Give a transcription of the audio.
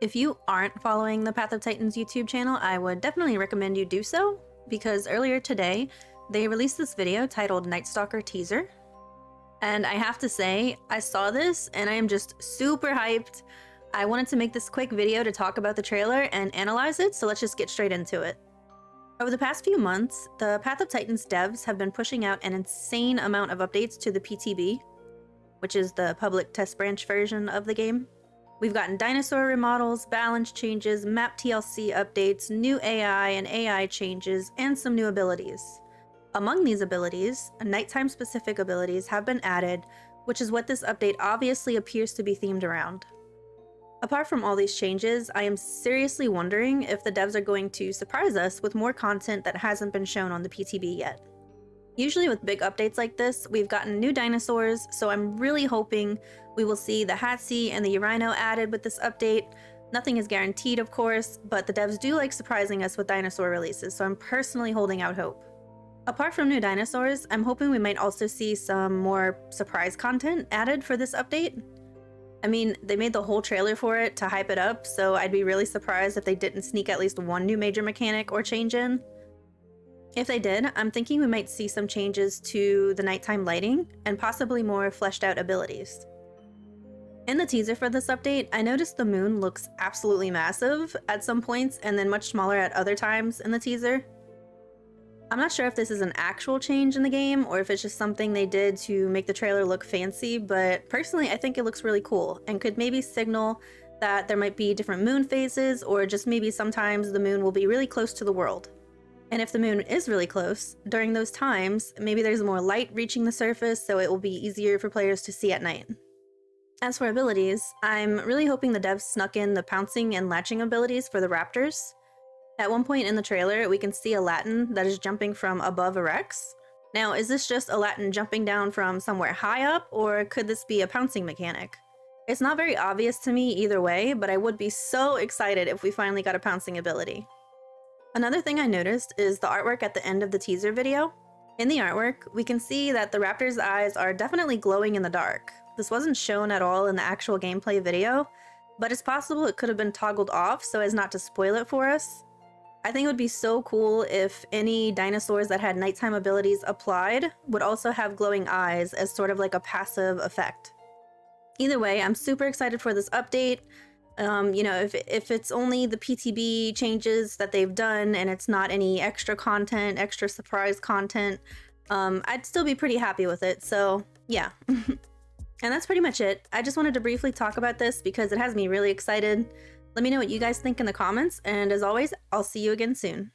If you aren't following the Path of Titans YouTube channel, I would definitely recommend you do so, because earlier today, they released this video titled Night Stalker Teaser. And I have to say, I saw this and I am just super hyped. I wanted to make this quick video to talk about the trailer and analyze it, so let's just get straight into it. Over the past few months, the Path of Titans devs have been pushing out an insane amount of updates to the PTB, which is the public test branch version of the game. We've gotten dinosaur remodels, balance changes, map TLC updates, new AI and AI changes, and some new abilities. Among these abilities, nighttime specific abilities have been added, which is what this update obviously appears to be themed around. Apart from all these changes, I am seriously wondering if the devs are going to surprise us with more content that hasn't been shown on the PTB yet. Usually with big updates like this, we've gotten new dinosaurs, so I'm really hoping we will see the Hatsi and the Urino added with this update. Nothing is guaranteed, of course, but the devs do like surprising us with dinosaur releases, so I'm personally holding out hope. Apart from new dinosaurs, I'm hoping we might also see some more surprise content added for this update. I mean, they made the whole trailer for it to hype it up, so I'd be really surprised if they didn't sneak at least one new major mechanic or change in. If they did, I'm thinking we might see some changes to the nighttime lighting and possibly more fleshed out abilities. In the teaser for this update, I noticed the moon looks absolutely massive at some points and then much smaller at other times in the teaser. I'm not sure if this is an actual change in the game or if it's just something they did to make the trailer look fancy, but personally I think it looks really cool and could maybe signal that there might be different moon phases or just maybe sometimes the moon will be really close to the world. And if the moon is really close, during those times, maybe there's more light reaching the surface so it will be easier for players to see at night. As for abilities, I'm really hoping the devs snuck in the pouncing and latching abilities for the raptors. At one point in the trailer, we can see a Laten that is jumping from above a Rex. Now, is this just a Laten jumping down from somewhere high up, or could this be a pouncing mechanic? It's not very obvious to me either way, but I would be so excited if we finally got a pouncing ability. Another thing I noticed is the artwork at the end of the teaser video. In the artwork, we can see that the raptor's eyes are definitely glowing in the dark. This wasn't shown at all in the actual gameplay video, but it's possible it could have been toggled off so as not to spoil it for us. I think it would be so cool if any dinosaurs that had nighttime abilities applied would also have glowing eyes as sort of like a passive effect. Either way, I'm super excited for this update. Um, you know, if, if it's only the PTB changes that they've done and it's not any extra content, extra surprise content, um, I'd still be pretty happy with it. So yeah. and that's pretty much it. I just wanted to briefly talk about this because it has me really excited. Let me know what you guys think in the comments, and as always, I'll see you again soon.